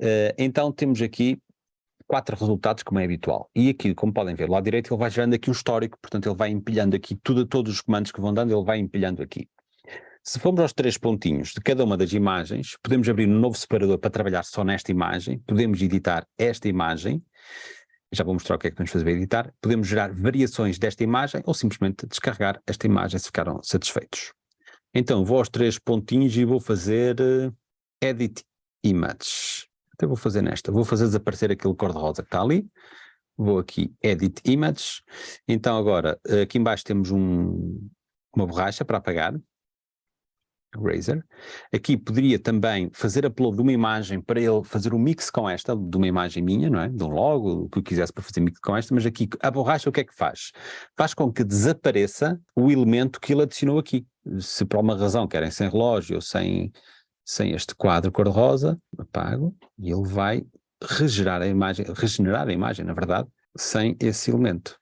Uh, então temos aqui quatro resultados, como é habitual. E aqui, como podem ver, do lado direito ele vai gerando aqui um histórico, portanto ele vai empilhando aqui tudo, todos os comandos que vão dando, ele vai empilhando aqui. Se formos aos três pontinhos de cada uma das imagens, podemos abrir um novo separador para trabalhar só nesta imagem, podemos editar esta imagem, já vou mostrar o que é que podemos fazer para editar, podemos gerar variações desta imagem ou simplesmente descarregar esta imagem se ficaram satisfeitos. Então vou aos três pontinhos e vou fazer uh, Edit Image. Então vou fazer nesta, vou fazer desaparecer aquele cor-de-rosa que está ali, vou aqui Edit Image, então agora aqui embaixo temos um, uma borracha para apagar, Razer. Aqui poderia também fazer upload de uma imagem para ele fazer um mix com esta, de uma imagem minha, não é? De um logo, o que eu quisesse para fazer mix com esta, mas aqui a borracha o que é que faz? Faz com que desapareça o elemento que ele adicionou aqui. Se por alguma razão querem sem relógio ou sem, sem este quadro cor-de-rosa, apago e ele vai regenerar a imagem, regenerar a imagem, na verdade, sem esse elemento.